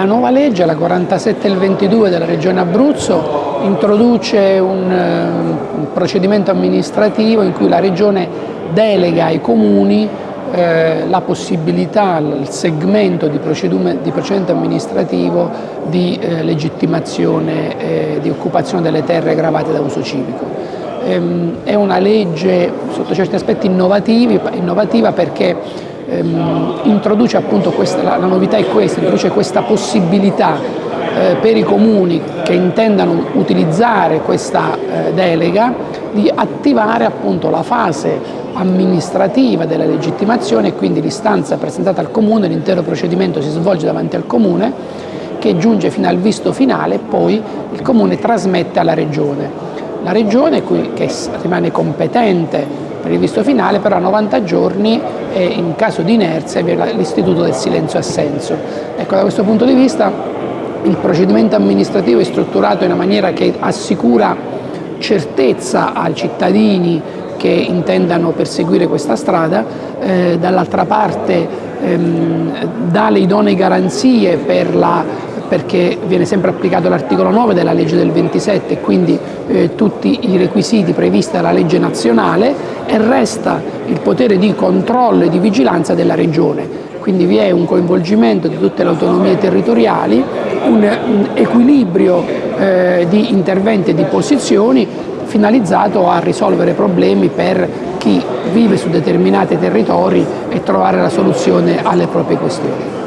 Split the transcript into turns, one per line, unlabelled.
La nuova legge, la 47 e il 22 della Regione Abruzzo, introduce un, un procedimento amministrativo in cui la Regione delega ai comuni eh, la possibilità, il segmento di, di procedimento amministrativo di eh, legittimazione eh, di occupazione delle terre gravate da uso civico. Ehm, è una legge sotto certi aspetti innovativa perché ehm, introduce appunto questa, la, la, novità è questa, introduce questa possibilità eh, per i comuni che intendano utilizzare questa eh, delega di attivare appunto la fase amministrativa della legittimazione e quindi l'istanza presentata al comune, l'intero procedimento si svolge davanti al comune che giunge fino al visto finale e poi il comune trasmette alla regione. La regione che rimane competente per il visto finale, però a 90 giorni e in caso di inerzia l'istituto del silenzio assenso. Ecco, da questo punto di vista il procedimento amministrativo è strutturato in una maniera che assicura certezza ai cittadini che intendano perseguire questa strada, eh, dall'altra parte ehm, dà le idonee garanzie per la perché viene sempre applicato l'articolo 9 della legge del 27 e quindi eh, tutti i requisiti previsti dalla legge nazionale e resta il potere di controllo e di vigilanza della regione. Quindi vi è un coinvolgimento di tutte le autonomie territoriali, un, un equilibrio eh, di interventi e di posizioni finalizzato a risolvere problemi per chi vive su determinati territori e trovare la soluzione alle proprie questioni.